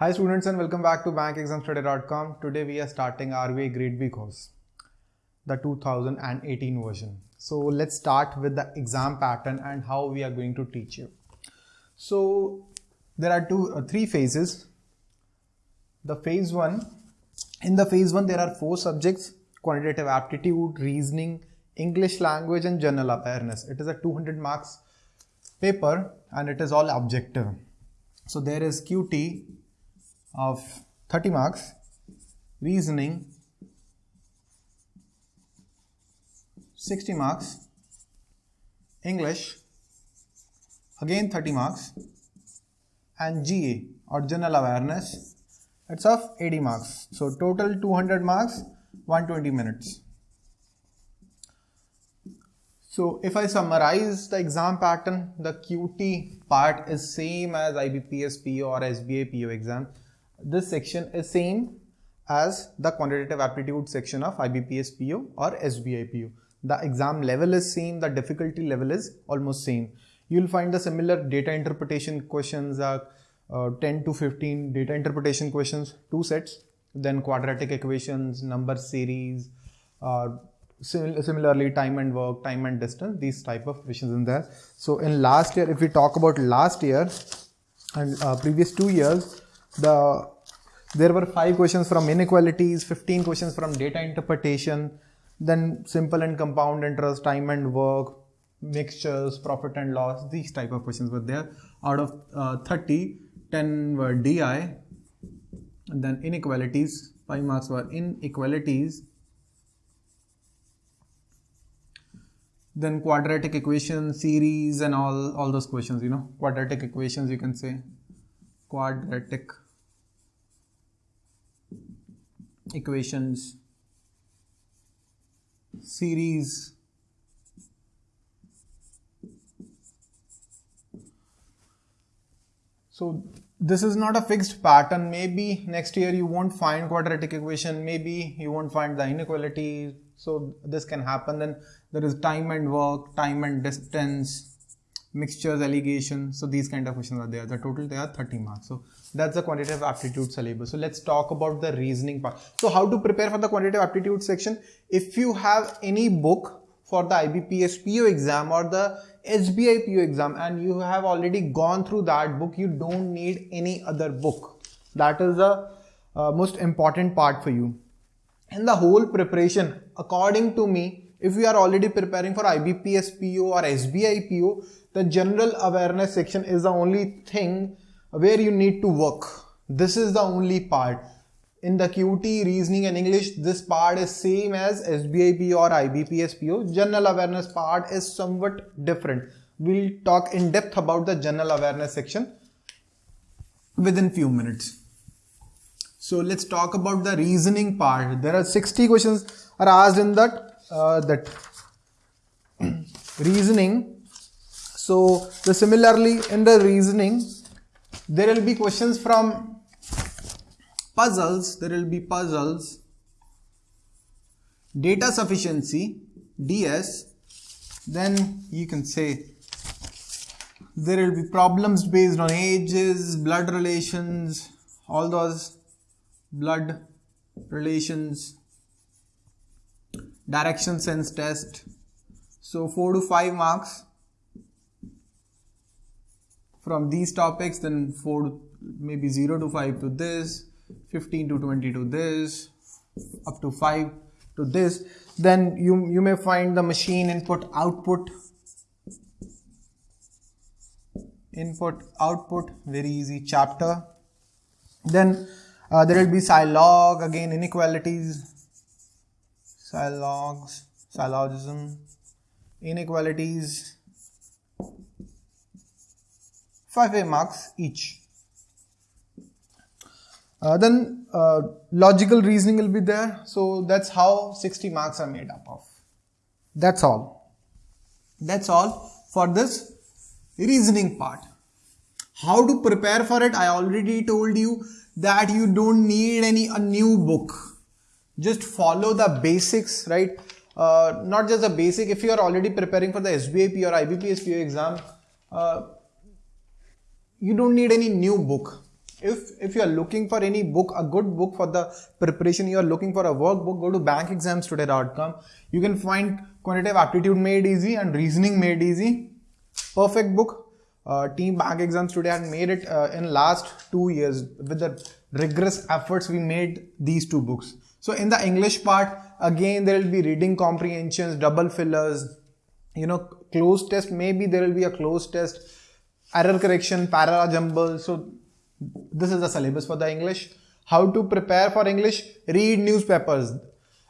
Hi students and welcome back to bankexamstoday.com. Today we are starting RBI Grade B course, the 2018 version. So let's start with the exam pattern and how we are going to teach you. So there are two, uh, three phases. The phase one, in the phase one there are four subjects, quantitative aptitude, reasoning, English language and general awareness. It is a 200 marks paper and it is all objective. So there is QT of 30 marks, reasoning 60 marks, English again 30 marks and GA or general awareness it's of 80 marks. So total 200 marks 120 minutes. So if I summarize the exam pattern, the QT part is same as IBPS PO or SBI PO exam this section is same as the quantitative aptitude section of IBPS PO or SBI PO. The exam level is same, the difficulty level is almost same. You will find the similar data interpretation questions are uh, 10 to 15 data interpretation questions, two sets, then quadratic equations, number series, uh, similarly time and work, time and distance, these type of questions in there. So in last year, if we talk about last year and uh, previous two years, the there were five questions from inequalities 15 questions from data interpretation then simple and compound interest time and work mixtures profit and loss these type of questions were there. Out of uh, 30 10 were di and then inequalities 5 marks were inequalities. Then quadratic equation series and all all those questions you know quadratic equations you can say quadratic equations series so this is not a fixed pattern. Maybe next year you won't find quadratic equation. Maybe you won't find the inequality. So this can happen. Then there is time and work time and distance mixtures alligation so these kind of questions are there. The total they are 30 marks. So that's the quantitative aptitude syllabus. So let's talk about the reasoning part. So how to prepare for the quantitative aptitude section? If you have any book for the IBPS PO exam or the SBI PO exam and you have already gone through that book you don't need any other book. That is the uh, most important part for you. In the whole preparation according to me if we are already preparing for IBPS PO or SBI PO the general awareness section is the only thing where you need to work. This is the only part. In the QT, reasoning and English, this part is same as SBIP or IBPS PO. General awareness part is somewhat different. We'll talk in depth about the general awareness section within few minutes. So let's talk about the reasoning part. There are 60 questions are asked in that uh, that reasoning. So the similarly in the reasoning, there will be questions from puzzles, there will be puzzles, data sufficiency, DS, then you can say there will be problems based on ages, blood relations, all those blood relations, direction sense test. So 4 to 5 marks from these topics then 4 maybe 0 to 5 to this 15 to 20 to this up to 5 to this. Then you you may find the machine input output. Input output very easy chapter. Then uh, there will be Silog again inequalities Silogs syllogism inequalities 5A marks each. Uh, then uh, logical reasoning will be there. So that's how 60 marks are made up of. That's all. That's all for this reasoning part. How to prepare for it? I already told you that you don't need any a new book. Just follow the basics, right? Uh, not just the basic. If you are already preparing for the SBIP or IBPS PO exam, uh, you don't need any new book. If if you are looking for any book a good book for the preparation you are looking for a workbook go to bankexamstoday.com you can find quantitative aptitude made easy and reasoning made easy. Perfect book. Uh, team bank exams today had made it uh, in last two years. With the rigorous efforts we made these two books so in the english part again there will be reading comprehensions double fillers you know cloze test. Maybe there will be a cloze test. Error correction para jumble so this is the syllabus for the english. How to prepare for english? Read newspapers.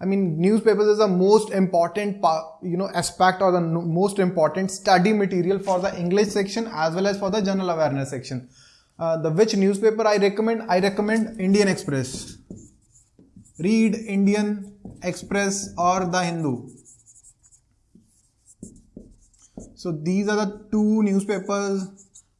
I mean newspapers is the most important you know aspect or the most important study material for the english section as well as for the general awareness section. Uh, the which newspaper i recommend? I recommend indian express read indian express or the hindu so these are the two newspapers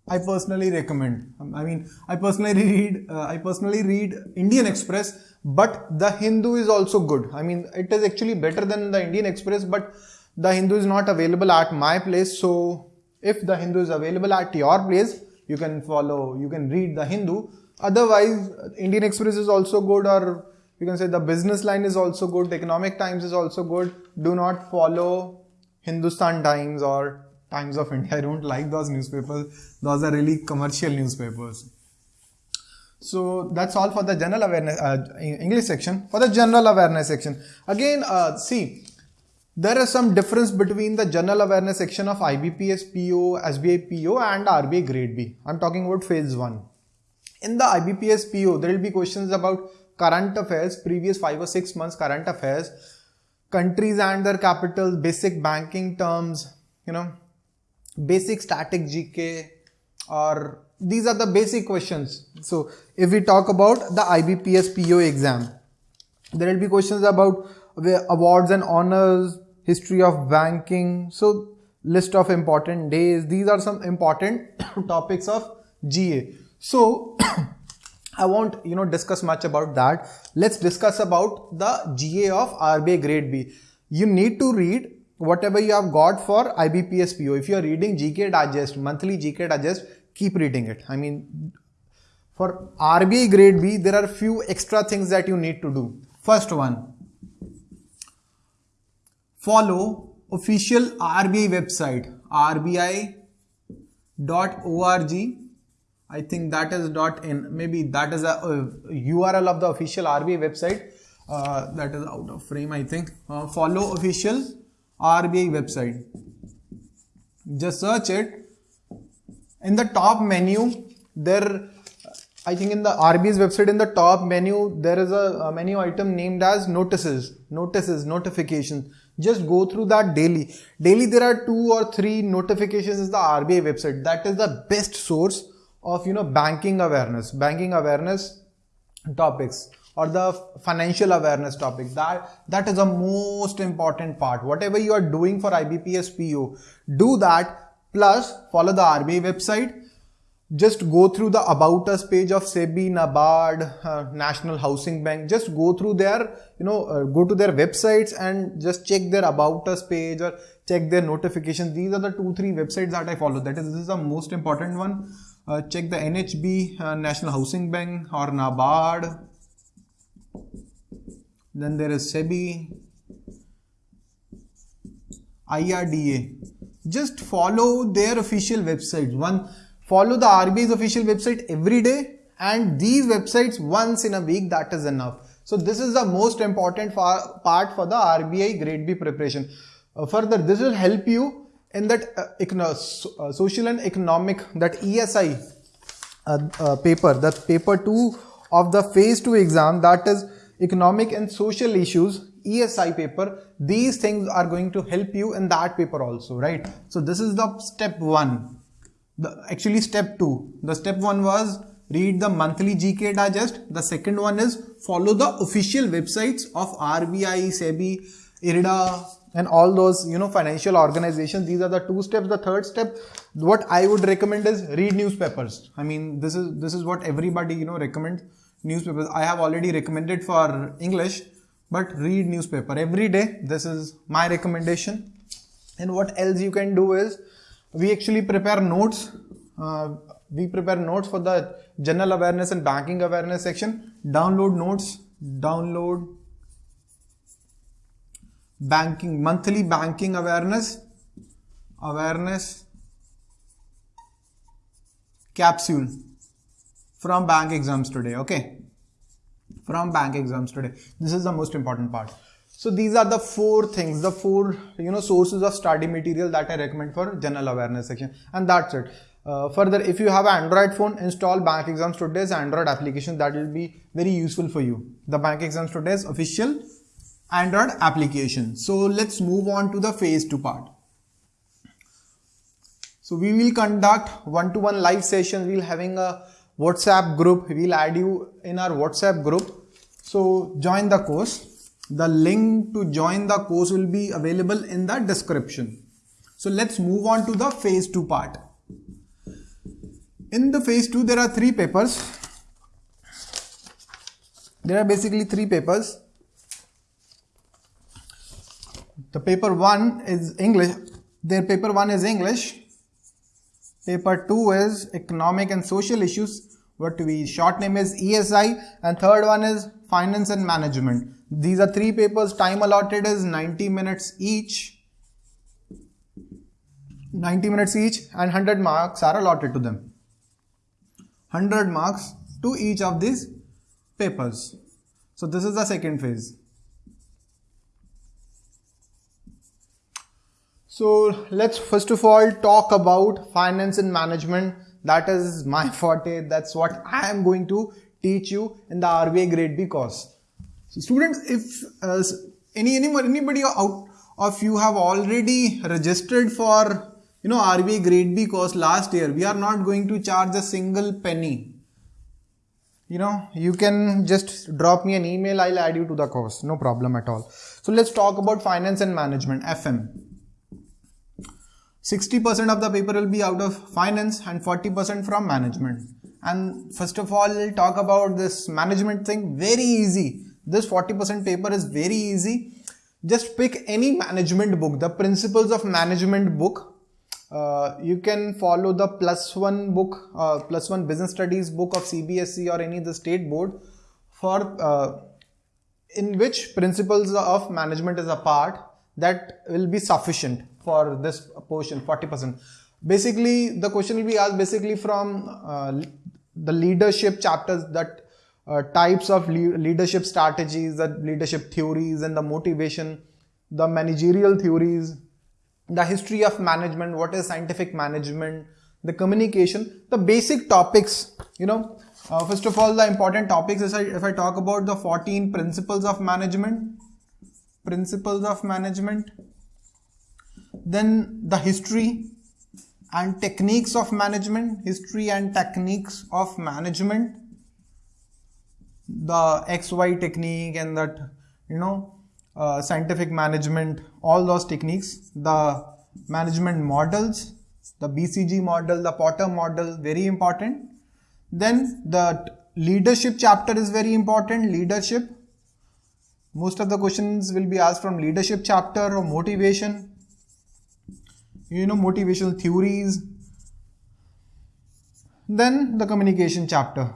I personally recommend. I mean, I personally read, uh, I personally read Indian Express, but the Hindu is also good. I mean, it is actually better than the Indian Express, but the Hindu is not available at my place. So if the Hindu is available at your place, you can follow, you can read the Hindu. Otherwise, Indian Express is also good, or you can say the business line is also good, economic times is also good. Do not follow Hindustan Times or Times of India. I don't like those newspapers. Those are really commercial newspapers. So that's all for the general awareness uh, English section. For the general awareness section, again, uh, see, there is some difference between the general awareness section of IBPS PO, SBI PO, and RBI Grade B. I'm talking about phase one. In the IBPS PO, there will be questions about current affairs, previous five or six months current affairs, countries and their capitals, basic banking terms, you know, basic static GK or these are the basic questions. So if we talk about the IBPS PO exam, there will be questions about awards and honors, history of banking. So list of important days. These are some important topics of GA. So I won't you know discuss much about that. Let's discuss about the GA of RBI grade B. You need to read whatever you have got for IBPS PO. If you are reading GK Digest, monthly GK Digest, keep reading it. I mean, for RBI grade B, there are few extra things that you need to do. First one, follow official RBI website, rbi.org. I think that is dot in. Maybe that is a, URL of the official RBI website. Uh, that is out of frame, I think. Uh, follow official RBI website. Just search it. In the top menu, there, I think in the RBI's website, in the top menu, there is a, a menu item named as notices, notices, notifications. Just go through that daily. Daily, there are two or three notifications is the RBI website. That is the best source of, you know, banking awareness, banking awareness topics or the financial awareness topic that that is the most important part whatever you are doing for IBPS PO do that plus follow the RBI website just go through the about us page of SEBI, NABARD, uh, National Housing Bank. Just go through their, you know, uh, go to their websites and just check their about us page or check their notifications. These are the two, three websites that I follow. That is, this is the most important one. Uh, check the NHB, uh, National Housing Bank or NABARD then there is SEBI, IRDA. Just follow their official websites. One, follow the RBI's official website every day and these websites once in a week, that is enough. So this is the most important part for the RBI grade B preparation. Uh, further, this will help you in that uh, uh, social and economic, that ESI uh, uh, paper, that paper 2 of the phase 2 exam that is economic and social issues ESI paper these things are going to help you in that paper also right? So this is the step 1 the actually step 2 the step 1 was read the monthly GK digest. The second one is follow the official websites of RBI SEBI IRDA and all those you know financial organizations these are the two steps the third step what i would recommend is read newspapers i mean this is this is what everybody you know recommends newspapers. I have already recommended for English, but read newspaper every day. This is my recommendation. And what else you can do is we actually prepare notes. Uh, we prepare notes for the general awareness and banking awareness section. Download notes, download banking, monthly banking awareness, awareness capsule from bank exams today. Okay. From bank exams today. This is the most important part. So these are the four things, the four you know sources of study material that I recommend for general awareness section, and that's it. Uh, further, if you have an Android phone, install Bank Exams Today's Android application. That will be very useful for you. The Bank Exams Today's official Android application. So let's move on to the phase two part. So we will conduct one-to-one -one live sessions. We'll having a WhatsApp group. We'll add you in our WhatsApp group. So join the course. The link to join the course will be available in the description. So let's move on to the phase two part. In the phase two, there are three papers. There are basically three papers. The paper one is English. Their paper one is English Paper 2 is Economic and Social Issues, what we short name is ESI and third one is Finance and Management. These are three papers, time allotted is 90 minutes each. 90 minutes each and 100 marks are allotted to them. 100 marks to each of these papers. So this is the second phase. So let's first of all talk about finance and management. That is my forte. That's what I am going to teach you in the RBI Grade B course. So students, if uh, any anyone anybody out of you have already registered for you know RBI Grade B course last year, we are not going to charge a single penny. You know, you can just drop me an email. I'll add you to the course. No problem at all. So let's talk about finance and management, FM. 60% of the paper will be out of finance and 40% from management. And first of all, we'll talk about this management thing. Very easy. This 40% paper is very easy. Just pick any management book, the principles of management book. Uh, you can follow the plus one book, uh, plus one business studies book of CBSE or any the state board for uh, in which principles of management is a part that will be sufficient for this portion 40% basically the question will be asked basically from uh, the leadership chapters that uh, types of le leadership strategies the leadership theories and the motivation the managerial theories the history of management what is scientific management the communication the basic topics you know. Uh, first of all the important topics is if I talk about the 14 principles of management principles of management then the history and techniques of management history and techniques of management the xy technique and that you know uh, scientific management all those techniques the management models the bcg model the porter model very important. Then the leadership chapter is very important leadership. Most of the questions will be asked from leadership chapter or motivation you know motivational theories. Then the communication chapter.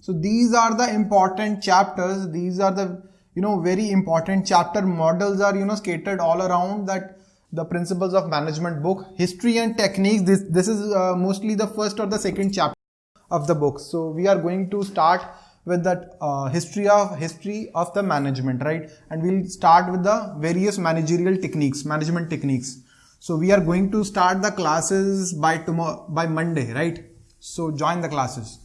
So these are the important chapters. These are the you know very important chapter models are you know scattered all around that the principles of management book history and techniques. This this is uh, mostly the first or the second chapter of the book. So we are going to start with that uh, history of history of the management right? And we'll start with the various managerial techniques management techniques. So we are going to start the classes by tomorrow by monday right? So join the classes.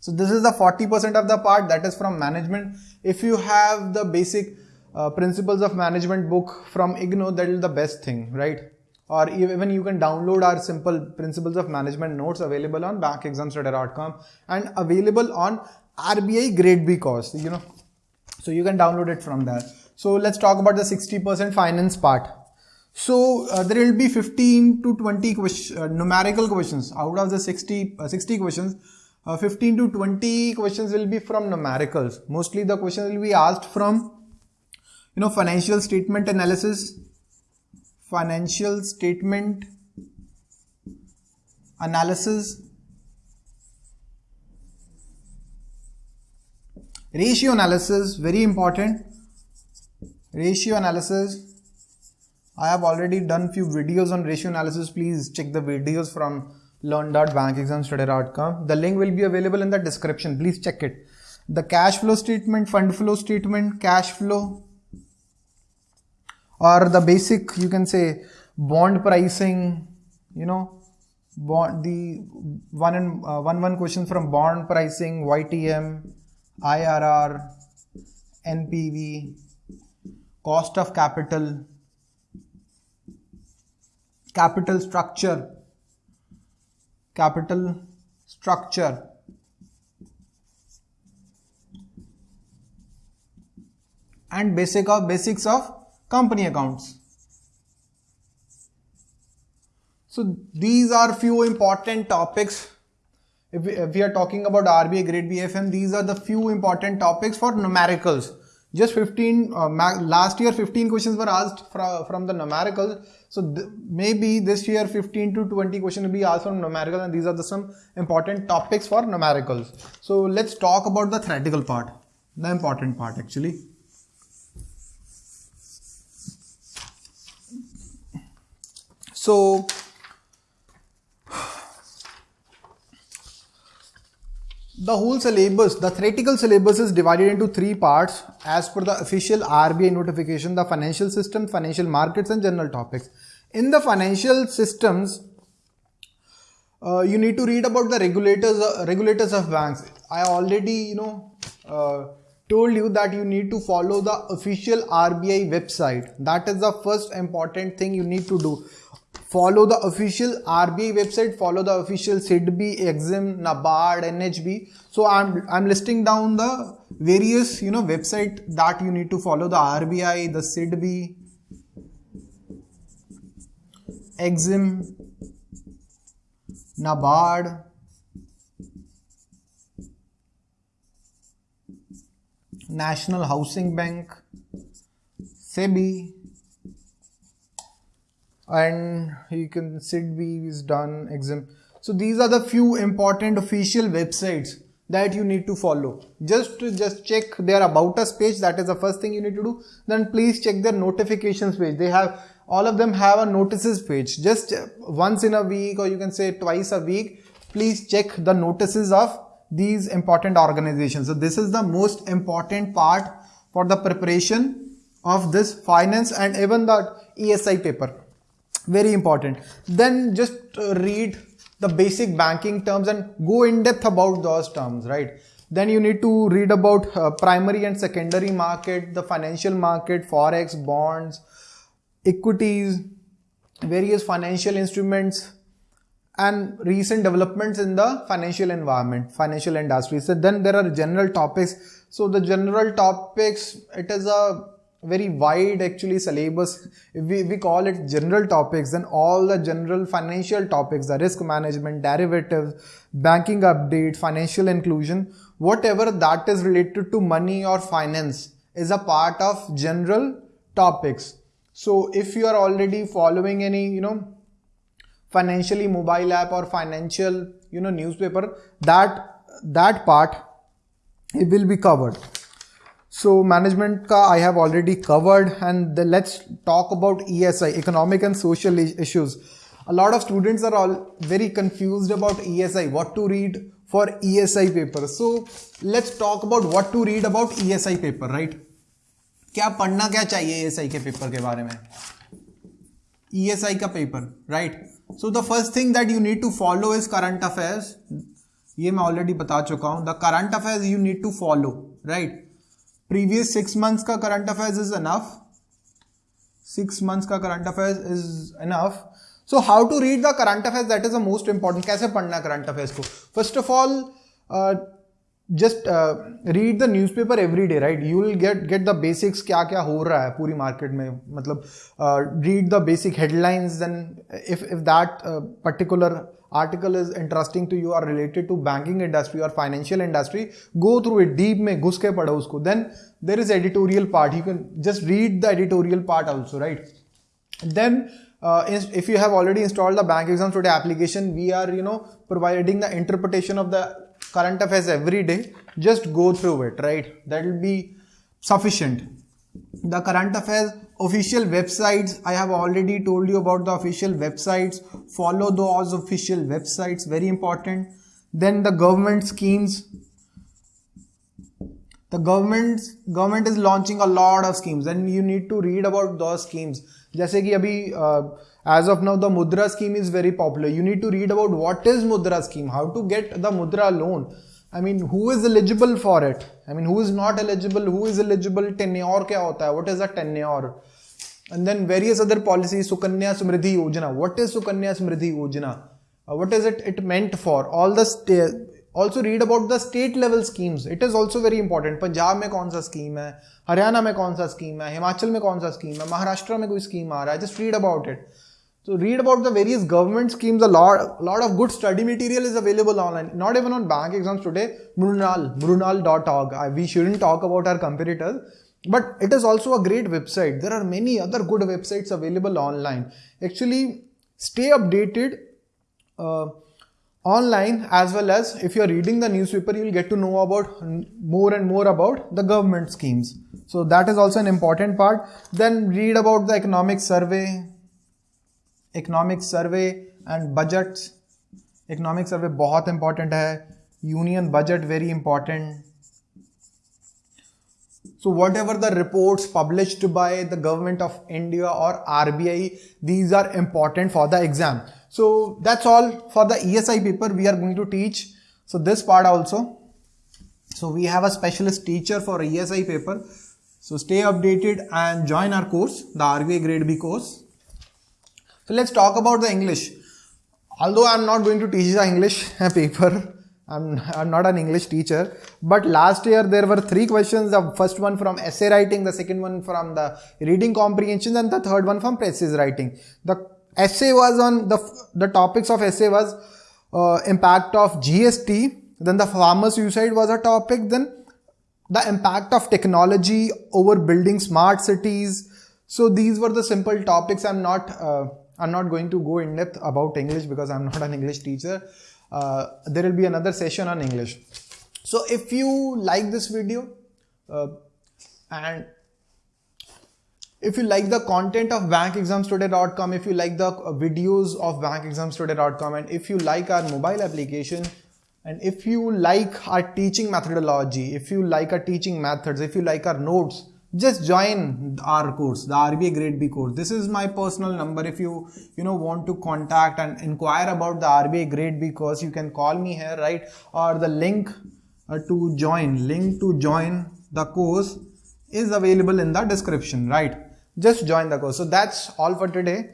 So this is the 40% of the part that is from management. If you have the basic uh, principles of management book from IGNOU that is the best thing right? Or even you can download our simple principles of management notes available on bankexamstoday.com and available on RBI grade B course, you know. So you can download it from there. So let's talk about the 60% finance part. So uh, there will be 15 to 20 question, uh, numerical questions out of the 60, uh, 60 questions. Uh, 15 to 20 questions will be from numericals. Mostly the questions will be asked from, you know, financial statement analysis, financial statement analysis, ratio analysis very important. Ratio analysis. I have already done few videos on ratio analysis. Please check the videos from learn.bankexamstoday.com the link will be available in the description. Please check it. The cash flow statement fund flow statement cash flow or the basic you can say bond pricing you know bond the one and uh, one one question from bond pricing ytm irr npv cost of capital capital structure capital structure and basic of basics of company accounts So these are few important topics. If we, if we are talking about RBI Grade BFM, these are the few important topics for numericals. Just 15, uh, last year 15 questions were asked from, from the numericals. So th maybe this year 15 to 20 questions will be asked from numericals and these are the some important topics for numericals. So let's talk about the theoretical part, the important part actually. So The whole syllabus, the theoretical syllabus is divided into three parts as per the official RBI notification, the financial system, financial markets and general topics. In the financial systems, uh, you need to read about the regulators uh, regulators of banks. I already, you know, uh, told you that you need to follow the official RBI website. That is the first important thing you need to do follow the official RBI website, follow the official SIDBI, Exim, NABARD, NHB. So I'm, I'm listing down the various, you know, website that you need to follow the RBI, the SIDBI, Exim, NABARD, National Housing Bank, SEBI, and you can SIDBI is done exam. So these are the few important official websites that you need to follow. Just just check their about us page. That is the first thing you need to do. Then please check their notifications page. They have all of them have a notices page. Just uh, once in a week or you can say twice a week. Please check the notices of these important organizations. So this is the most important part for the preparation of this finance and even the ESI paper very important. Then just uh, read the basic banking terms and go in depth about those terms right? Then you need to read about uh, primary and secondary market the financial market forex bonds equities various financial instruments and recent developments in the financial environment financial industry so then there are general topics. So the general topics it is a very wide actually syllabus. If we, we call it general topics then all the general financial topics the risk management derivatives banking update financial inclusion whatever that is related to money or finance is a part of general topics. So if you are already following any you know financially mobile app or financial you know newspaper that that part it will be covered so management ka I have already covered and the, let's talk about ESI, economic and social issues. A lot of students are all very confused about ESI, what to read for ESI paper. So let's talk about what to read about ESI paper, right? क्या पढ़ना क्या चाहिए ESI के paper के बारे में ESI का paper right so the first thing that you need to follow is current affairs ये मैं ऑलरेडी बता चुका हूं the current affairs you need to follow right previous six months का current affairs is enough six months का current affairs is enough so how to read the current affairs that is the most important कैसे पढ़ना है current affairs को first of all just read the newspaper every day right you will get get the basics क्या क्या हो रहा है पूरी मार्केट में मतलब read the basic headlines then if if that particular article is interesting to you are related to banking industry और financial industry go through it deep में घुस के पढ़ो उसको then there is editorial part you can just read the editorial part also right then if you have already installed the bank exam today application we are you know providing the interpretation of the current affairs every day just go through it right? That will be sufficient. The current affairs official websites i have already told you about the official websites. Follow those official websites very important. Then the government schemes the government government is launching a lot of schemes and you need to read about those schemes जैसे कि अभी as of now the mudra scheme is very popular you need to read about what is mudra scheme how to get the mudra loan I mean, who is eligible for it? I mean, who is not eligible? Who is eligible? Tenure क्या होता है? What is a tenure? And then various other policies, Sukanya Samriddhi Yojana. What is Sukanya Samriddhi Yojana? Uh, what is it? It meant for all the state. Also read about the state level schemes. It is also very important. Punjab में कौन सा scheme है हरियाणा में कौन सा scheme है हिमाचल में कौन सा स्कीम है महाराष्ट्र में कोई स्कीम आ रहा है just read about it so read about the various government schemes. A lot, a lot of good study material is available online. Not even on bank exams today. Mrunal, mrunal.org. We shouldn't talk about our competitors, but it is also a great website. There are many other good websites available online. Actually, stay updated uh, online as well as if you are reading the newspaper, you will get to know about more and more about the government schemes. So that is also an important part. Then read about the economic survey, economic survey and budget economic survey बहुत important है union budget very important so whatever the reports published by the government of india or rbi these are important for the exam so that's all for the esi paper we are going to teach so this part also so we have a specialist teacher for esi paper so stay updated and join our course the rbi grade b course so let's talk about the English. Although I'm not going to teach the English paper, I'm, I'm not an English teacher, but last year there were three questions. The first one from essay writing, the second one from the reading comprehension, and the third one from thesis writing. The essay was on the, the topics of essay was uh, impact of GST, then the farmer suicide was a topic, then the impact of technology over building smart cities. So these were the simple topics. I'm not uh, I'm not going to go in depth about English because I'm not an English teacher. Uh, there will be another session on English. So if you like this video uh, and if you like the content of bankexamstoday.com, if you like the videos of bankexamstoday.com and if you like our mobile application and if you like our teaching methodology, if you like our teaching methods, if you like our notes, just join our course the RBI grade B course. This is my personal number. If you you know want to contact and inquire about the RBI grade B course you can call me here right? Or the link uh, to join link to join the course is available in the description right just join the course. So that's all for today.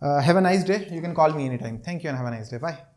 Uh, have a nice day. You can call me anytime. Thank you and have a nice day. Bye